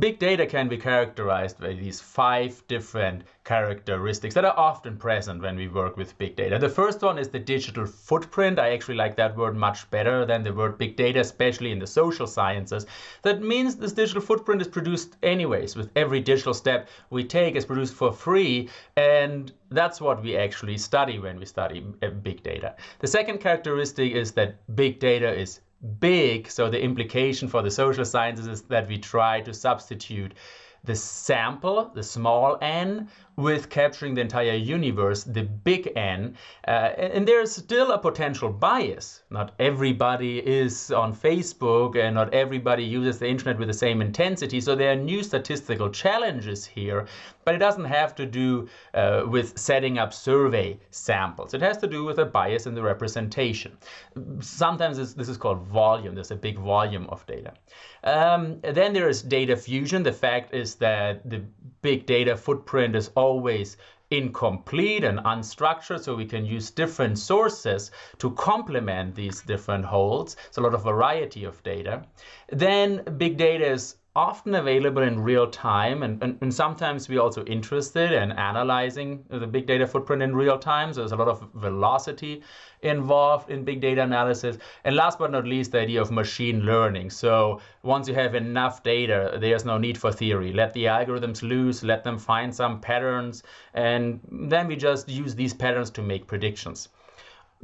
Big data can be characterized by these five different characteristics that are often present when we work with big data. The first one is the digital footprint. I actually like that word much better than the word big data, especially in the social sciences. That means this digital footprint is produced anyways, with every digital step we take is produced for free. And that's what we actually study when we study uh, big data. The second characteristic is that big data is big. So the implication for the social sciences is that we try to substitute the sample, the small n, with capturing the entire universe, the big N. Uh, and there's still a potential bias. Not everybody is on Facebook and not everybody uses the internet with the same intensity. So there are new statistical challenges here, but it doesn't have to do uh, with setting up survey samples. It has to do with a bias in the representation. Sometimes this is called volume. There's a big volume of data. Um, then there is data fusion. The fact is that the big data footprint is always incomplete and unstructured, so we can use different sources to complement these different holds. It's a lot of variety of data. Then big data is often available in real time and, and, and, sometimes we're also interested in analyzing the big data footprint in real time. So there's a lot of velocity involved in big data analysis. And last but not least, the idea of machine learning. So once you have enough data, there's no need for theory. Let the algorithms loose, let them find some patterns, and then we just use these patterns to make predictions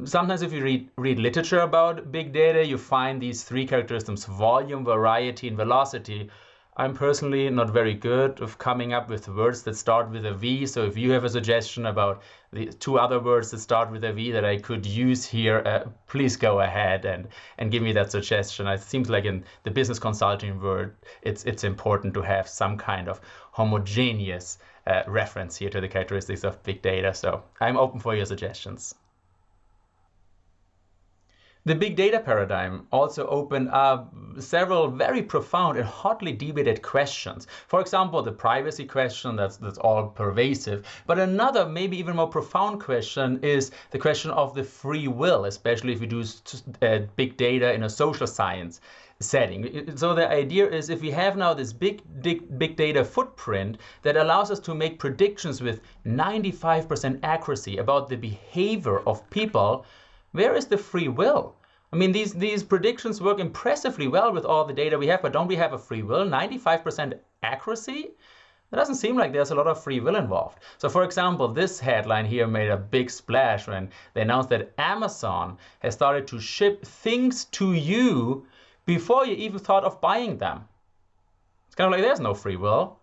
sometimes if you read, read literature about big data, you find these three characteristics, volume, variety, and velocity. I'm personally not very good of coming up with words that start with a V. So if you have a suggestion about the two other words that start with a V that I could use here, uh, please go ahead and, and give me that suggestion. It seems like in the business consulting world, it's, it's important to have some kind of homogeneous uh, reference here to the characteristics of big data. So I'm open for your suggestions. The big data paradigm also opened up several very profound and hotly debated questions. For example, the privacy question, that's, that's all pervasive. But another, maybe even more profound question is the question of the free will, especially if we do uh, big data in a social science setting. So the idea is if we have now this big, big, big data footprint that allows us to make predictions with 95% accuracy about the behavior of people, where is the free will? I mean, these, these predictions work impressively well with all the data we have, but don't we have a free will? 95% accuracy? It doesn't seem like there's a lot of free will involved. So for example, this headline here made a big splash when they announced that Amazon has started to ship things to you before you even thought of buying them. It's kind of like there's no free will.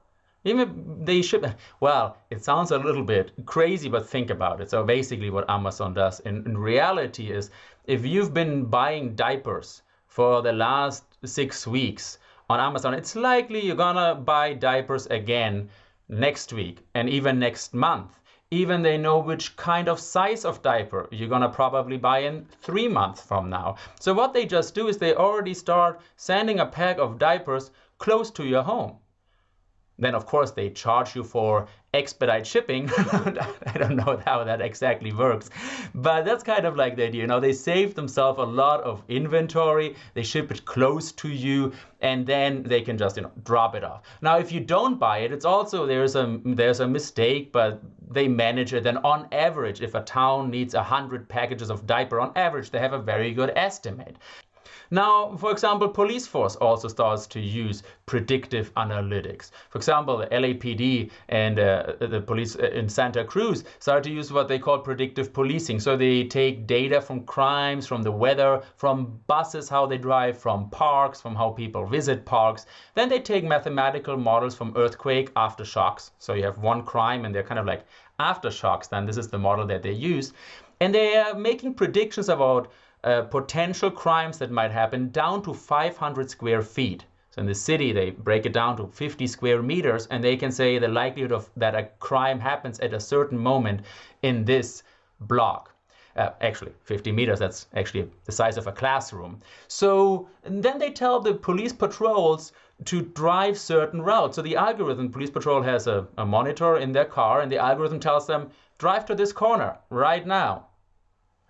Even they ship, well, it sounds a little bit crazy, but think about it. So basically what Amazon does in, in reality is if you've been buying diapers for the last six weeks on Amazon, it's likely you're gonna buy diapers again next week and even next month. Even they know which kind of size of diaper you're gonna probably buy in three months from now. So what they just do is they already start sending a pack of diapers close to your home. Then of course they charge you for expedite shipping. I don't know how that exactly works, but that's kind of like the idea. You know, they save themselves a lot of inventory. They ship it close to you, and then they can just you know drop it off. Now, if you don't buy it, it's also there's a there's a mistake, but they manage it. And on average, if a town needs a hundred packages of diaper, on average they have a very good estimate. Now, for example, police force also starts to use predictive analytics. For example, the LAPD and uh, the police uh, in Santa Cruz start to use what they call predictive policing. So they take data from crimes, from the weather, from buses, how they drive, from parks, from how people visit parks. Then they take mathematical models from earthquake aftershocks. So you have one crime and they're kind of like aftershocks. Then this is the model that they use. And they are making predictions about uh, potential crimes that might happen down to 500 square feet. So in the city, they break it down to 50 square meters, and they can say the likelihood of that a crime happens at a certain moment in this block. Uh, actually, 50 meters, that's actually the size of a classroom. So then they tell the police patrols to drive certain routes. So the algorithm, police patrol has a, a monitor in their car, and the algorithm tells them, drive to this corner right now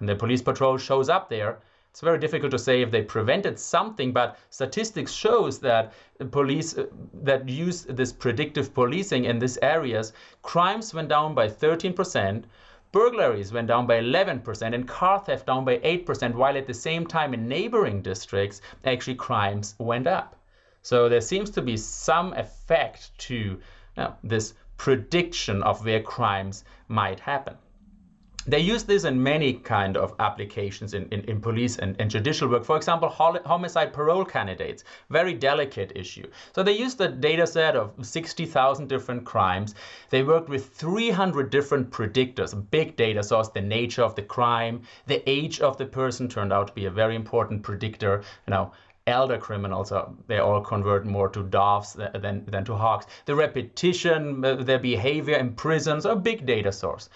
and the police patrol shows up there, It's very difficult to say if they prevented something, but statistics shows that police uh, that use this predictive policing in these areas, crimes went down by 13%, burglaries went down by 11%, and car theft down by 8%, while at the same time in neighboring districts, actually crimes went up. So there seems to be some effect to you know, this prediction of where crimes might happen. They use this in many kind of applications in, in, in police and, and, judicial work. For example, homicide parole candidates, very delicate issue. So they used a data set of 60,000 different crimes. They worked with 300 different predictors, a big data source, the nature of the crime, the age of the person turned out to be a very important predictor. You know, elder criminals are they all convert more to doves than, than to hawks the repetition uh, their behavior in prisons a big data source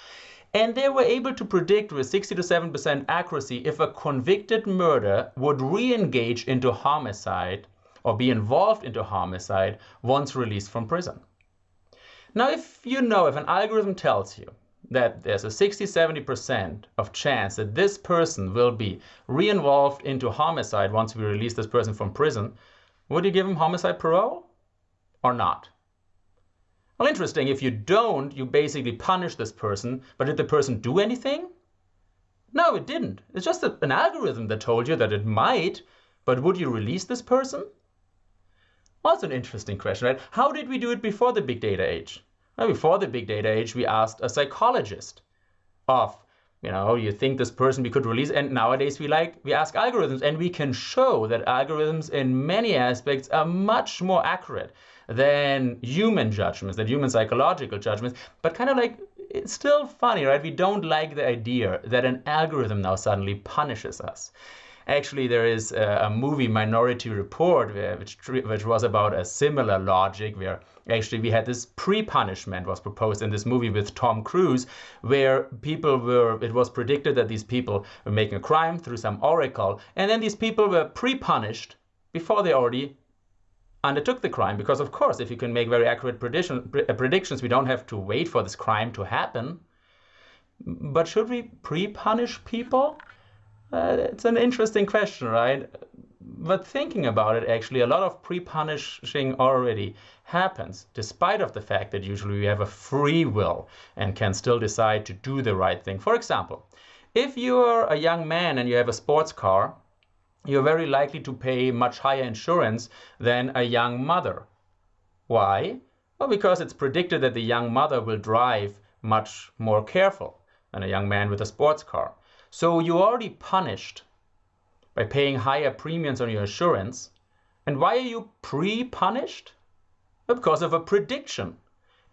and they were able to predict with 60 to 7 percent accuracy if a convicted murderer would re-engage into homicide or be involved into homicide once released from prison now if you know if an algorithm tells you that there's a 60 70% of chance that this person will be re-involved into homicide once we release this person from prison, would you give him homicide parole or not? Well, interesting, if you don't, you basically punish this person, but did the person do anything? No, it didn't. It's just a, an algorithm that told you that it might, but would you release this person? That's an interesting question, right? How did we do it before the big data age? Well, before the big data age, we asked a psychologist of, you know, you think this person we could release, and nowadays we like we ask algorithms, and we can show that algorithms in many aspects are much more accurate than human judgments, than human psychological judgments. But kind of like it's still funny, right? We don't like the idea that an algorithm now suddenly punishes us. Actually, there is a, a movie, Minority Report, where, which, which was about a similar logic, where actually we had this pre-punishment was proposed in this movie with Tom Cruise, where people were, it was predicted that these people were making a crime through some oracle, and then these people were pre-punished before they already undertook the crime. Because of course, if you can make very accurate prediction, uh, predictions, we don't have to wait for this crime to happen. But should we pre-punish people? Uh, it's an interesting question, right? But thinking about it, actually, a lot of pre-punishing already happens, despite of the fact that usually we have a free will and can still decide to do the right thing. For example, if you're a young man and you have a sports car, you're very likely to pay much higher insurance than a young mother. Why? Well, because it's predicted that the young mother will drive much more careful than a young man with a sports car. So you're already punished by paying higher premiums on your insurance. And why are you pre-punished? Because of a prediction.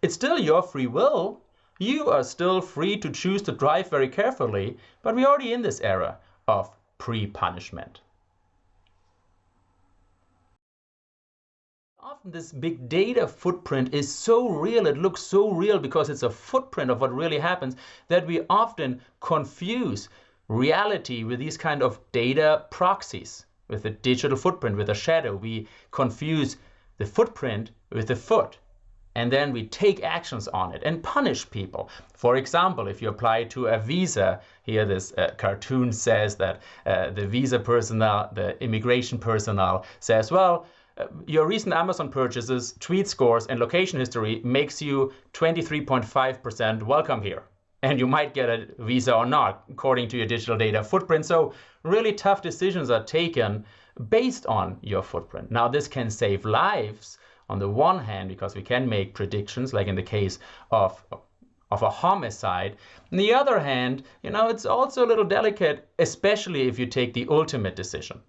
It's still your free will. You are still free to choose to drive very carefully, but we're already in this era of pre-punishment. often this big data footprint is so real, it looks so real because it's a footprint of what really happens that we often confuse reality with these kind of data proxies, with a digital footprint, with a shadow. We confuse the footprint with the foot. And then we take actions on it and punish people. For example, if you apply to a visa, here this uh, cartoon says that uh, the visa personnel, the immigration personnel says, well, uh, your recent Amazon purchases, tweet scores, and location history makes you 23.5% welcome here and you might get a visa or not according to your digital data footprint. So really tough decisions are taken based on your footprint. Now this can save lives on the one hand because we can make predictions like in the case of of a homicide. On the other hand, you know, it's also a little delicate, especially if you take the ultimate decision.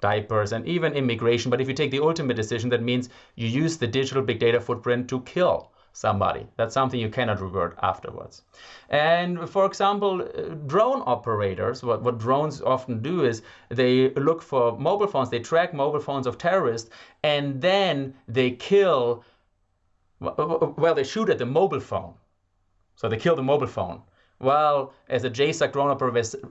Diapers and even immigration. But if you take the ultimate decision, that means you use the digital big data footprint to kill somebody. That's something you cannot revert afterwards. And for example, uh, drone operators, what, what drones often do is they look for mobile phones, they track mobile phones of terrorists, and then they kill, well, they shoot at the mobile phone. So they kill the mobile phone. Well, as a JSOC drone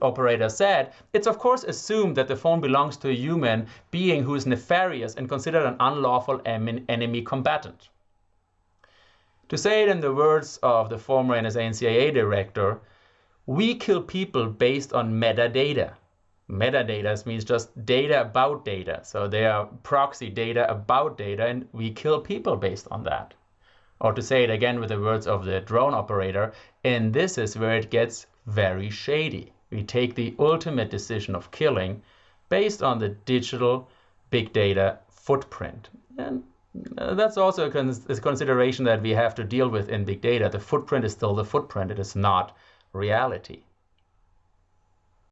operator said, it's of course assumed that the phone belongs to a human being who is nefarious and considered an unlawful enemy combatant. To say it in the words of the former NSA director, we kill people based on metadata. metadata means just data about data. So they are proxy data about data, and we kill people based on that. Or to say it again with the words of the drone operator, and this is where it gets very shady. We take the ultimate decision of killing based on the digital big data footprint. And Uh, that's also a consideration that we have to deal with in big data. The footprint is still the footprint, it is not reality.